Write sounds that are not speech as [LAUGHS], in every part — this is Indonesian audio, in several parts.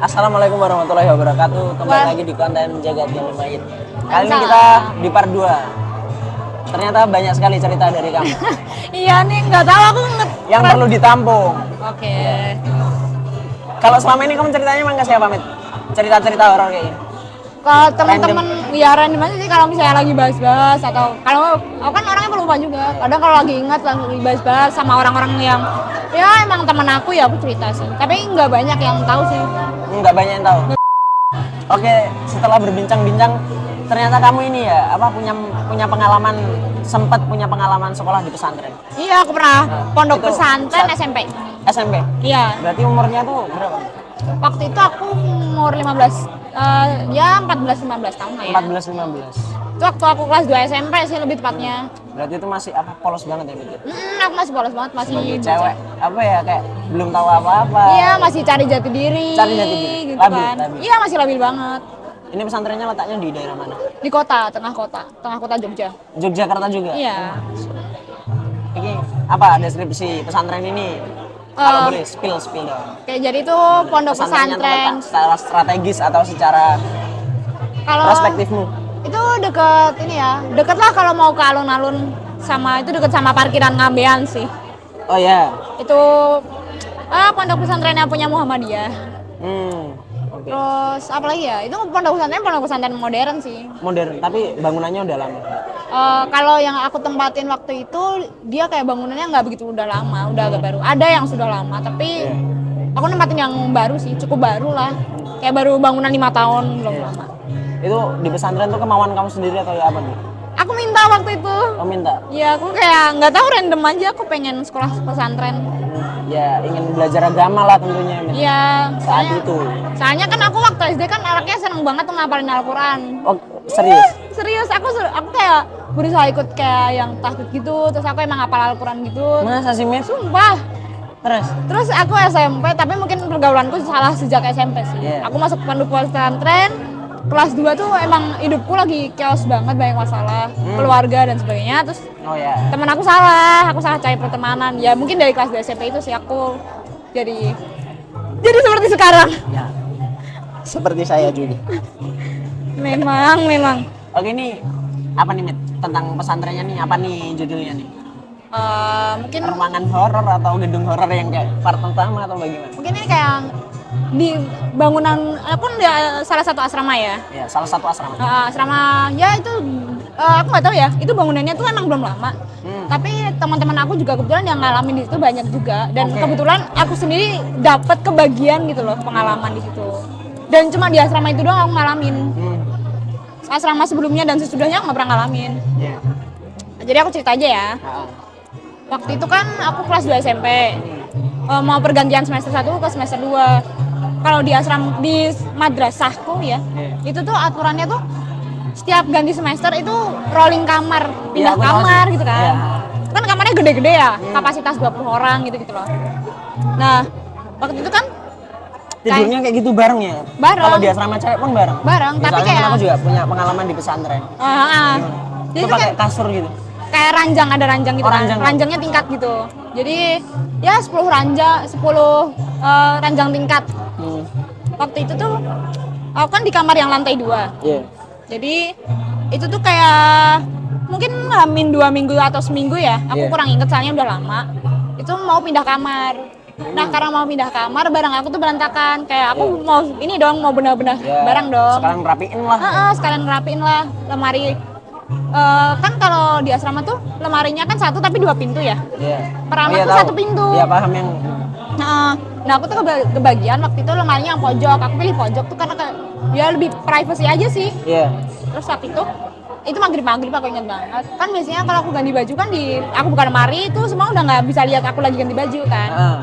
Assalamualaikum warahmatullahi wabarakatuh. Kembali Wah. lagi di konten Jagat yang Lumayan. Kali ini kita di part 2. Ternyata banyak sekali cerita dari kamu [LAUGHS] Iya nih, nggak tahu aku nge yang perlu ditampung. Oke. Kalau selama ini kamu ceritanya emang ke siapa, Mit? Cerita-cerita horor kayak gini. Kalau teman-teman ya random aja sih kalau misalnya lagi bahas-bahas atau kalau aku kan orangnya pelupa juga. Kadang kalau lagi ingat langsung bahas-bahas sama orang-orang yang ya emang teman aku ya aku cerita sih. Tapi nggak banyak yang tahu sih. Enggak banyak yang tahu. Oke, setelah berbincang-bincang ternyata kamu ini ya apa punya punya pengalaman sempat punya pengalaman sekolah di pesantren Iya, aku pernah Nah, pondok pesantren saat- SMP. SMP. Iya, Berarti umurnya tuh berapa? waktu itu aku umur 15 eh, ya 14 15 tahun lah ya. 14 15. Itu waktu aku kelas 2 SMP sih lebih tepatnya. Berarti itu masih apa polos banget ya, Mit? Hmm, aku masih polos banget, masih sebagai cewek apa ya kayak belum tahu apa-apa Iya, masih cari jati diri. Cari jati diri. Gitu Labil, kan. labil. Iya, masih labil banget. ini pesantrennya letaknya di daerah mana Di kota, tengah kota, tengah kota Jogja. Yogyakarta juga Iya. ini apa deskripsi pesantren ini kalau Eh, boleh spill spill dong Oke, jadi itu pondok pesantren. secara strategis atau secara Kalau perspektifmu itu deket ini ya, deket lah kalau mau ke alun-alun sama itu deket sama parkiran Ngambean sih. oh ya Itu ah pondok pesantrennya punya Muhammadiyah. hmm Terus apa lagi ya? Itu pondok pesantren pondok pesantren modern sih. modern tapi bangunannya udah lama Eh, kalau yang aku tempatin waktu itu dia kayak bangunannya nggak begitu udah lama, udah agak baru. Ada yang sudah lama, tapi aku nempatin yang baru sih, cukup baru lah. Kayak baru bangunan lima tahun belum Iya. lama. itu di pesantren tuh kemauan kamu sendiri atau ya apa nih Aku minta waktu itu. kamu minta Ya aku kayak nggak tahu random aja aku pengen sekolah pesantren. ya ingin belajar agama lah tentunya. Iya. saat soalnya- itu Soalnya kan aku waktu SD kan anaknya seneng banget tuh ngapalin Al-Quran. oh serius Serius, aku aku kayak berusaha ikut kayak yang tahfidz gitu, terus aku emang hafal Al-Quran gitu. masa sih Mit? Sumpah. terus Terus aku SMP, tapi mungkin pergaulanku salah sejak SMP sih. Iya. Aku masuk pondok pesantren, kelas 2 tuh emang hidupku lagi chaos banget, banyak masalah, keluarga dan sebagainya. Terus oh ya teman aku salah, aku salah cari pertemanan. Ya mungkin dari kelas 2 SMP itu sih aku jadi jadi seperti sekarang. Ya. Seperti saya juga. [LAUGHS] Memang, memang. Oke ini apa nih Mit? Tentang pesantrennya nih apa nih judulnya nih? Eh, mungkin Ruangan horor atau gedung horor yang kayak part pertama atau bagaimana? mungkin ini kayak di bangunan aku di salah satu asrama ya. Ya salah satu asrama. Eh, asrama ya itu eh, aku nggak tahu ya itu bangunannya tuh emang belum lama Hmm. tapi teman-teman aku juga kebetulan yang ngalamin di situ banyak juga dan Oke. kebetulan aku sendiri dapat kebagian gitu loh pengalaman di situ dan cuma di asrama itu doang aku ngalamin Hmm. Asrama sebelumnya dan sesudahnya nggak pernah ngalamin. Ya. jadi aku cerita aja ya. Waktu itu kan aku kelas 2 SMP Eh, mau pergantian semester 1 ke semester 2 kalau di asram di madrasahku ya Iya. itu tuh aturannya tuh setiap ganti semester itu rolling kamar Iya, pindah aku tahu kamar gitu kan. Iya. kan kamarnya gede-gede ya kapasitas 20 orang gitu gitu loh. Nah waktu itu kan Tidurnya kayak gitu bareng ya? Bareng. Kalau di asrama cewek pun bareng? Bareng, Ya, tapi kayak- kan aku juga punya pengalaman di pesantren. Itu jadi pakai kayak, kasur gitu? kayak ranjang ada ranjang gitu Oh, kan ranjang. ranjangnya tingkat gitu jadi ya 10 ranjang 10 eh, ranjang tingkat Hmm. waktu itu tuh aku kan di kamar yang lantai dua Iya. jadi itu tuh kayak mungkin hamin dua minggu atau seminggu ya aku Iya. kurang inget soalnya udah lama itu mau pindah kamar nah karena mau pindah kamar barang aku tuh berantakan kayak aku Iya. mau ini dong mau benar-benar Ya, barang dong Sekarang rapiin lah. Heeh, sekalian ngerapiin lah lemari Eh, kan kalau di asrama tuh lemarinya kan satu tapi dua pintu ya Iya. Peramat Iya, tuh tahu. satu pintu. Iya paham yang Nah, nah aku tuh keba- kebagian waktu itu lemarinya yang pojok. Aku pilih pojok tuh karena ya lebih privacy aja sih. Iya. Terus waktu itu itu maghrib maghrib aku ingat banget. Kan biasanya kalau aku ganti baju kan di aku buka lemari itu semua udah nggak bisa lihat aku lagi ganti baju kan. Ah.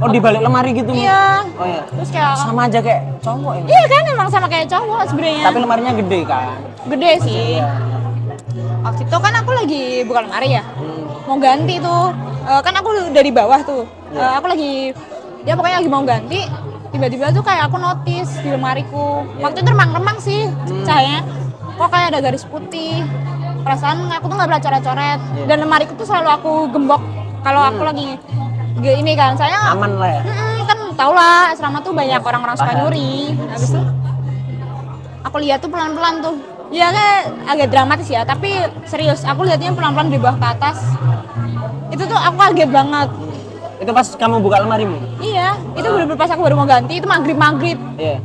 Oh di balik lemari gitu? Iya. Oh iya. Terus kayak Sama aja kayak cowok ya. iya kan emang sama kayak cowok sebenarnya. Tapi lemarinya gede kan? Gede sih. Iya. Waktu itu kan aku lagi buka lemari ya. Hmm. Mau ganti tuh. Eh, kan aku dari bawah tuh. Iya. Eh, aku lagi ya pokoknya lagi mau ganti tiba-tiba tuh kayak aku notice di lemariku Iya. waktu itu remang-remang sih Hmm. cahayanya kok kayak ada garis putih perasaan aku tuh nggak pernah coret-coret Iya. dan lemariku tuh selalu aku gembok kalau aku lagi ge- ini kan saya Aman lah ya. Mm-mm, kan tau lah asrama tuh banyak orang-orang suka nyuri habis itu aku lihat tuh pelan-pelan tuh ya kayak agak dramatis ya tapi serius aku lihatnya pelan-pelan dari bawah ke atas itu tuh aku kaget banget Itu pas kamu buka lemarimu? iya itu bener-bener pas aku baru mau ganti itu maghrib maghrib Iya.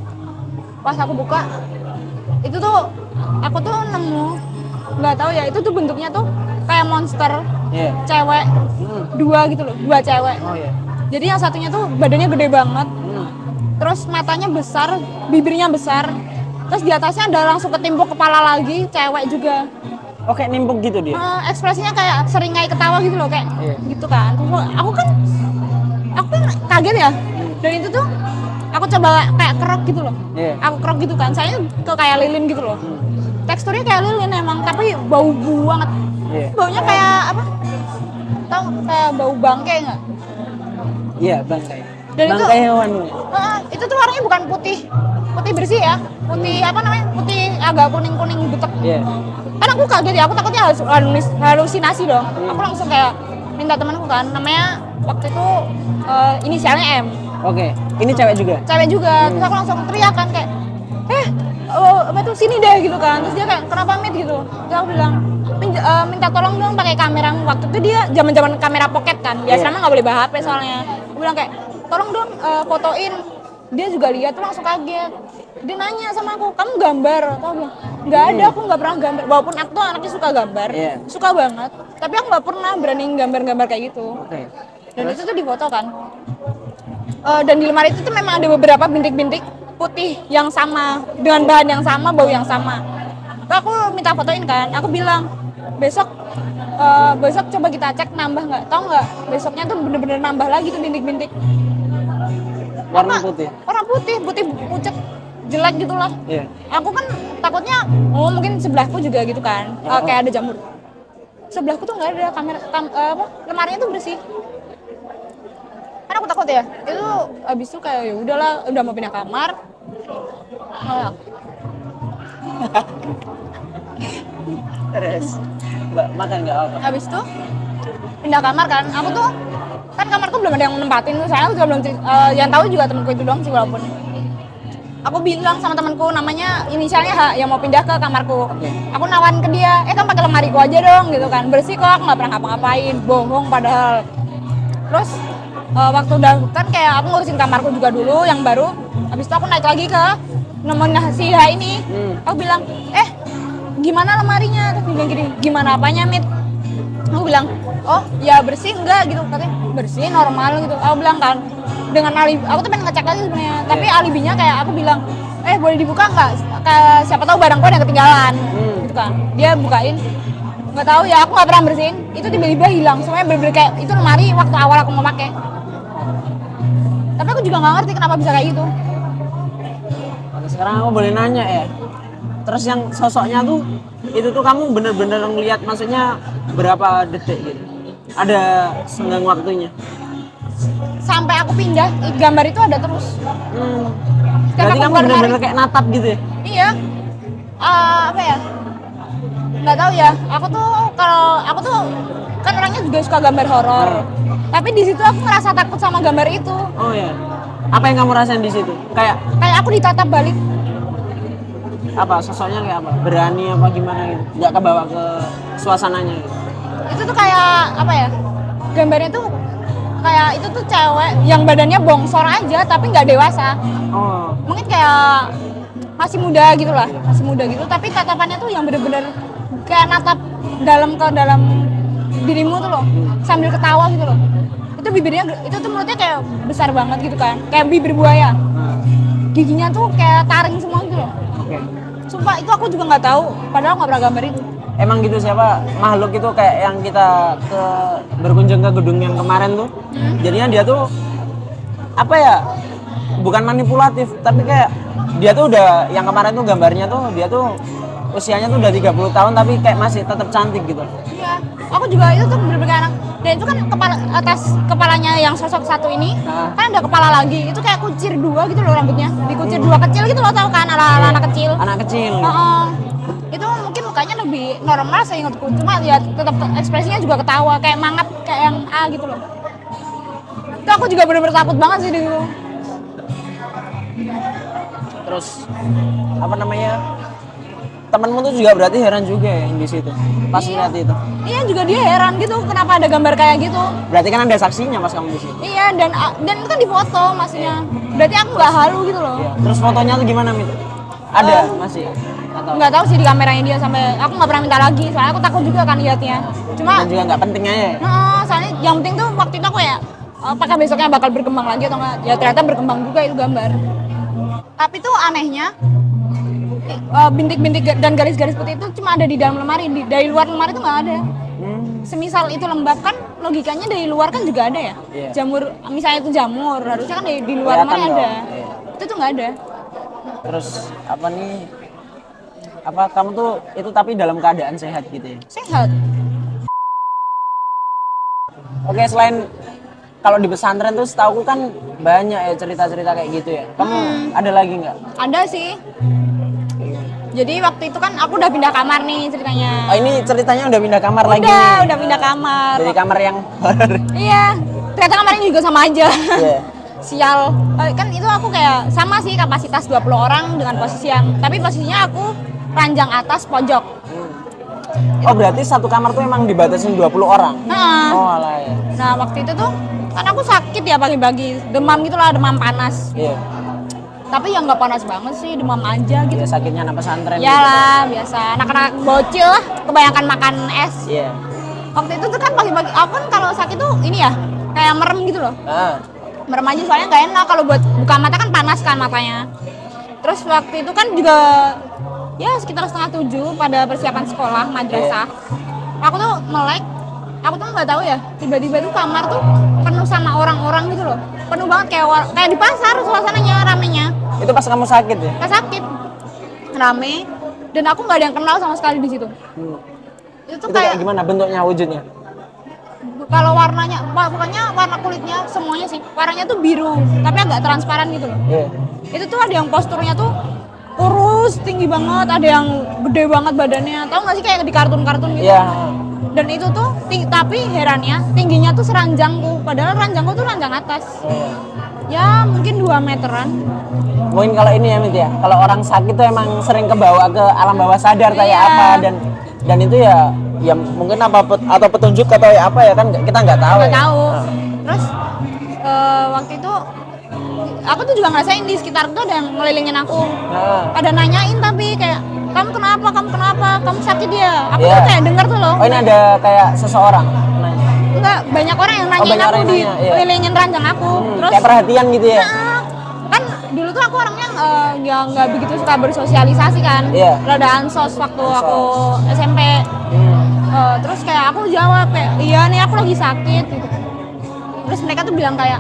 pas aku buka itu tuh aku tuh nemu nggak tahu ya itu tuh bentuknya tuh kayak monster Iya. cewek Hmm. dua gitu loh dua cewek Oh iya. jadi yang satunya tuh badannya gede banget Hmm. terus matanya besar bibirnya besar terus di atasnya ada langsung ketimpuk kepala lagi cewek juga Oke, nimpuk gitu dia. Eh, ekspresinya kayak seringai ketawa gitu loh kayak Iya. gitu kan Terus aku kan aku kan kaget ya dan itu tuh aku coba kayak kerok gitu loh Iya. aku kerok gitu kan saya ke kayak lilin gitu loh Hmm. teksturnya kayak lilin emang tapi bau banget Iya. baunya kayak apa tahu kayak bau bangkai nggak Iya, bangkai. Dan itu- bangkai hewan. Heeh, itu tuh warnanya bukan putih putih bersih ya putih apa namanya putih agak kuning kuning butek Iya. kan aku kaget ya aku takutnya halus- halus- halusinasi dong aku langsung kayak minta temanku kan namanya waktu itu eh, inisialnya M Oke. Ini cewek juga. cewek juga terus aku langsung teriak kan kayak eh oh, apa tuh sini deh gitu kan terus dia kayak kenapa mit gitu terus aku bilang "Min- eh, minta tolong dong pakai kamera. Waktu itu dia zaman zaman kamera pocket kan. Biasanya Iya. nggak boleh bawa HP soalnya. Aku bilang kayak tolong dong eh, fotoin. Dia juga lihat tuh langsung kaget. Dia nanya sama aku kamu gambar? Atau bilang nggak ada aku nggak pernah gambar. Walaupun aku tuh anaknya suka gambar Iya. suka banget. Tapi aku nggak pernah berani gambar-gambar kayak gitu. Oke. dan itu tuh difoto kan. Eh, dan di lemari itu tuh memang ada beberapa bintik-bintik putih yang sama dengan bahan yang sama bau yang sama. Terus aku minta fotoin kan aku bilang besok eh, besok coba kita cek nambah nggak? Tahu nggak? Besoknya tuh bener-bener nambah lagi tuh bintik-bintik. Warna Apa? putih. warna putih putih pucet jelek gitu loh. Iya. aku kan takutnya oh mungkin sebelahku juga gitu kan. Oh. kayak ada jamur. Sebelahku tuh nggak ada kamera kam, eh, apa lemarinya tuh bersih. Kan aku takut ya? Itu abis itu kayak ya udahlah udah mau pindah kamar. Malah, [LAUGHS] Terus. Mbak, makan nggak apa? habis itu pindah kamar kan. Aku tuh kan kamarku belum ada yang nempatin. Tuh saya juga belum eh, yang tahu juga temanku itu doang sih walaupun aku bilang sama temanku namanya inisialnya H yang mau pindah ke kamarku. Aku nawarin ke dia eh kan pakai lemariku aja dong gitu kan. Bersih kok nggak pernah ngapa-ngapain. Bohong padahal. Terus eh, waktu udah kan kayak aku ngurusin kamarku juga dulu yang baru. Habis itu aku naik lagi ke nemenin si H ini. Hmm. aku bilang eh gimana lemarinya? Terus dia bilang gini gimana apanya mit? Aku bilang oh ya bersih enggak gitu. Katanya bersih normal gitu. Aku bilang kan dengan alibi aku tuh pengen ngecek lagi sebenarnya. Tapi alibinya kayak aku bilang eh boleh dibuka nggak kayak siapa tahu barangku ada yang ketinggalan Hmm. gitu kan. Dia bukain nggak tahu ya aku nggak pernah bersihin. Itu tiba-tiba hilang semuanya bener-bener kayak itu lemari waktu awal aku mau pakai. Tapi aku juga nggak ngerti kenapa bisa kayak gitu. Oke, sekarang aku boleh nanya ya. Terus yang sosoknya tuh itu tuh kamu bener-bener ngeliat maksudnya berapa detik gitu? Ada senggang waktunya. sampai aku pindah gambar itu ada terus Hmm. Setiap Berarti kamu bener-bener kayak natap gitu ya? Iya. Eh, apa ya? Nggak tahu ya. Aku tuh kalau aku tuh kan orangnya juga suka gambar horor. Tapi di situ aku ngerasa takut sama gambar itu. Oh ya. Apa yang kamu rasain di situ? Kayak Kayak aku ditatap balik. Apa? Sosoknya kayak apa? Berani apa gimana gitu? Nggak kebawa ke suasananya gitu? Itu tuh kayak apa ya? Gambarnya tuh kayak itu tuh cewek yang badannya bongsor aja tapi nggak dewasa. Oh. Mungkin kayak masih muda gitu lah, masih muda gitu. Tapi tatapannya tuh yang bener-bener kayak natap dalam ke dalam dirimu tuh loh, sambil ketawa gitu loh. Itu bibirnya, itu tuh mulutnya kayak besar banget gitu kan, kayak bibir buaya. Nah, Giginya tuh kayak taring semua gitu loh. Sumpah itu aku juga nggak tahu, padahal nggak pernah gambar itu. Emang gitu siapa makhluk itu kayak yang kita ke berkunjung ke gedung yang kemarin tuh. Jadinya dia tuh apa ya? Bukan manipulatif, tapi kayak dia tuh udah yang kemarin tuh gambarnya tuh dia tuh usianya tuh udah 30 tahun tapi kayak masih tetap cantik gitu. Iya, aku juga itu tuh bener-bener anak. Dan itu kan kepala atas kepalanya yang sosok satu ini, Ah. kan ada kepala lagi. Itu kayak kucir dua gitu loh rambutnya, dikucir dua kecil gitu loh tau kan ala, ala anak kecil. Anak kecil. Heeh. Itu mungkin mukanya lebih normal seingatku, cuma ya tetap ekspresinya juga ketawa kayak mangat kayak yang A gitu loh. Itu aku juga bener-bener takut banget sih dulu. terus apa namanya temanmu tuh juga berarti heran juga ya yang di situ pas lihat itu Iya juga dia heran gitu kenapa ada gambar kayak gitu. berarti kan ada saksinya pas kamu di situ Iya dan dan itu kan di foto maksudnya. Berarti aku nggak halu gitu loh. Iya. terus fotonya tuh gimana mit ada masih atau Nggak tahu sih di kameranya dia sampai aku nggak pernah minta lagi soalnya aku takut juga kan liatnya. Cuma dan juga nggak penting aja ya? Nah, soalnya yang penting tuh waktu itu aku ya apakah besoknya bakal berkembang lagi atau enggak? Ya ternyata berkembang juga itu gambar. Tapi tuh anehnya eh, bintik-bintik dan garis-garis putih itu cuma ada di dalam lemari, di, dari luar lemari itu nggak ada. Hmm. Semisal itu lembab kan logikanya dari luar kan juga ada ya. Iya. Jamur misalnya itu jamur harusnya kan di, di luar Kelihatan lemari dong, ada. iya. Itu tuh nggak ada. terus apa nih apa kamu tuh itu tapi dalam keadaan sehat gitu ya Sehat. oke selain kalau di pesantren tuh setahu kan banyak ya cerita-cerita kayak gitu ya kamu ada lagi nggak Ada sih. Jadi waktu itu kan aku udah pindah kamar nih ceritanya. oh ini ceritanya udah pindah kamar lagi udah, udah pindah kamar. dari kamar yang Iya, ternyata kamarnya juga sama aja. Iya. [LAUGHS] Sial. Eh, Kan itu aku kayak sama sih kapasitas 20 orang dengan posisi yang tapi posisinya aku ranjang atas pojok. oh berarti satu kamar tuh emang dibatasin 20 orang Nah, oh alah ya nah waktu itu tuh kan aku sakit ya pagi-pagi, demam gitu lah, demam panas. iya Tapi ya nggak panas banget sih, demam aja gitu. ya sakitnya anak pesantren Ya lah, biasa. Anak-anak bocil lah, kebanyakan makan es. gitu. iya Waktu itu tuh kan pagi-pagi, aku kan kalau sakit tuh ini ya, kayak merem gitu loh. ah merem aja soalnya nggak enak kalau buat buka mata kan panas kan matanya terus waktu itu kan juga ya sekitar setengah tujuh pada persiapan sekolah madrasah aku tuh melek aku tuh nggak tahu ya tiba-tiba tuh kamar tuh penuh sama orang-orang gitu loh penuh banget kayak war- kayak di pasar suasananya ramenya. Itu pas kamu sakit ya? Kayak sakit. Rame. Dan aku nggak ada yang kenal sama sekali di situ. Hmm. itu itu kayak kayak gimana bentuknya wujudnya? Kalau warnanya pokoknya warna kulitnya semuanya sih. Warnanya tuh biru tapi agak transparan gitu loh. Iya. Itu tuh ada yang posturnya tuh kurus tinggi banget ada yang gede banget badannya. Tahu nggak sih kayak di kartun-kartun gitu? Iya dan itu tuh tapi herannya tingginya tuh seranjangku padahal ranjangku tuh ranjang atas Iya. ya mungkin 2 meteran mungkin kalau ini ya Mit ya kalau orang sakit tuh emang sering kebawa ke alam bawah sadar kayak Iya. apa dan dan itu ya ya mungkin apa pet- atau petunjuk atau ya apa ya kan kita nggak tahu nggak ya. tahu Nah. terus eh, waktu itu aku tuh juga ngerasain di sekitar tuh ada yang ngelilingin aku Nah. pada nanyain tapi kayak kamu kenapa? Kamu kenapa? Kamu sakit ya aku Iya. tuh kayak denger tuh loh. Oh ini ada kayak seseorang? Nanya enggak banyak orang yang nanyain banyak aku di nanya, iya. kelilingin ranjang aku. Hmm, terus kayak perhatian gitu ya? Nah, kan dulu tuh aku orangnya eh, yang nggak begitu suka bersosialisasi kan. Iya. rada ansos waktu aku SMP Hmm. Eh, terus kayak aku jawab kayak iya nih aku lagi sakit. Gitu. Terus mereka tuh bilang kayak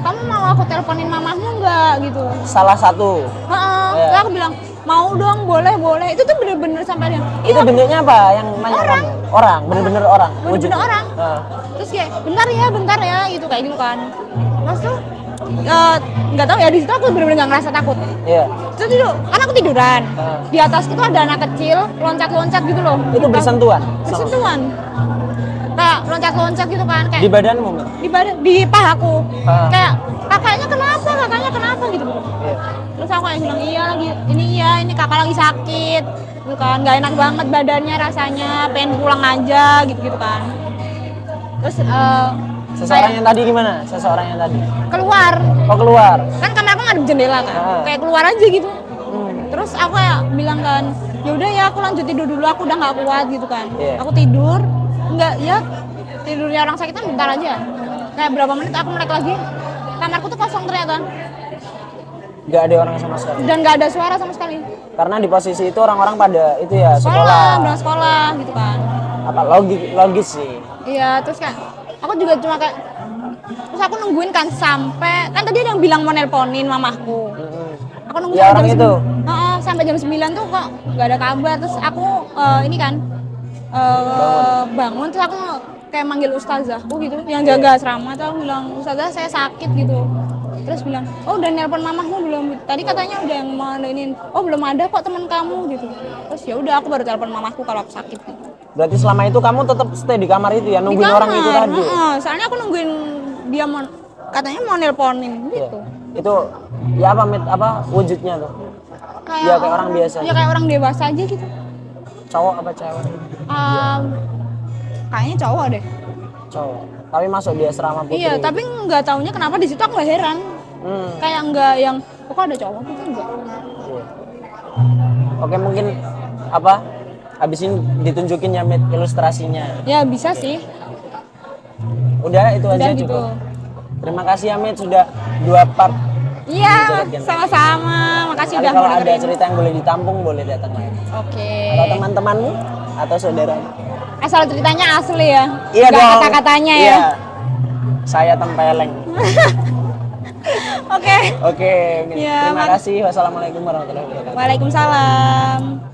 kamu mau aku teleponin mamamu nggak? Gitu. Salah satu? Heeh. Iya. Terus aku bilang mau dong boleh boleh. Itu tuh bener-bener sampai dia itu bentuknya apa? Yang nanya Orang. kamu? orang bener-bener orang. Bener-bener orang. Nah. terus kayak bentar ya bentar ya gitu kayak gitu kan. Terus tuh eh, nggak tahu ya di situ aku bener-bener nggak ngerasa takut. Iya. Terus itu kan aku tiduran. Ah. di atas itu ada anak kecil loncat-loncat gitu loh. Itu bersentuhan? Bersentuhan. Kayak loncat-loncat gitu kan kayak di badanmu di badan di pahaku. Ah. kayak kakaknya kenapa? Kakaknya kenapa? gitu. Iya. Terus aku kayak bilang iya lagi ini iya ini kakak lagi sakit. Gitu kan nggak enak banget badannya rasanya pengen pulang aja gitu gitu kan. Terus eh, seseorang kayak yang tadi gimana? Seseorang yang tadi? Keluar. Oh keluar. Kan kamar aku ngadep jendela kan Ah. kayak keluar aja gitu. Hmm. terus aku ya bilang kan ya udah ya aku lanjut tidur dulu aku udah nggak kuat gitu kan. Iya. aku tidur nggak ya tidurnya orang sakit kan bentar aja. Kayak berapa menit aku melek lagi? Kamarku tuh kosong ternyata nggak ada orang sama sekali. Dan nggak ada suara sama sekali. Karena di posisi itu orang-orang pada itu ya sekolah sekolah. sekolah gitu kan. Apa logis logis sih. Iya terus kayak aku juga cuma kayak terus aku nungguin kan sampai kan tadi ada yang bilang mau nelponin mamahku. Aku nunggu Ya, orang jam itu? sembi- Heeh, sampai jam 9 tuh kok nggak ada kabar. Terus aku eh, ini kan eh, bangun. terus aku kayak manggil ustazahku gitu yang jaga asrama. Tuh aku bilang ustazah saya sakit gitu terus bilang oh udah nelpon mamahmu belum? Tadi katanya udah yang mau ini oh belum ada kok teman kamu gitu. Terus ya udah aku baru telepon mamahku kalau aku sakit. Gitu. berarti selama itu kamu tetap stay di kamar itu ya Di nungguin orang itu kamar, tadi? heeh. soalnya aku nungguin dia mau katanya mau nelponin Iya. gitu. Itu ya apa mit apa wujudnya tuh? Ya, kayak orang biasa. ya kayak orang dewasa aja gitu. Cowok apa cewek? Um, kayaknya cowok deh. Cowok. Tapi masuk di asrama putri. Iya tapi nggak taunya kenapa di situ aku heran hmm. kayak nggak yang kok ada cowok? Gitu enggak oke mungkin apa? Habis ini ditunjukin ya ilustrasinya. Ya bisa sih. Udah itu Udah aja gitu. cukup terima kasih ya mit sudah dua part. Iya sama-sama. Makasih Kali udah kalau ada cerita yang boleh ditampung boleh datang lagi. Oke. Atau teman-temanmu atau saudara. Asal ceritanya asli ya. Iya dong. kata-katanya ya. Iya. saya tempeleng [LAUGHS] oke. Oke. Iya, terima kasih. Wassalamualaikum warahmatullahi wabarakatuh. Waalaikumsalam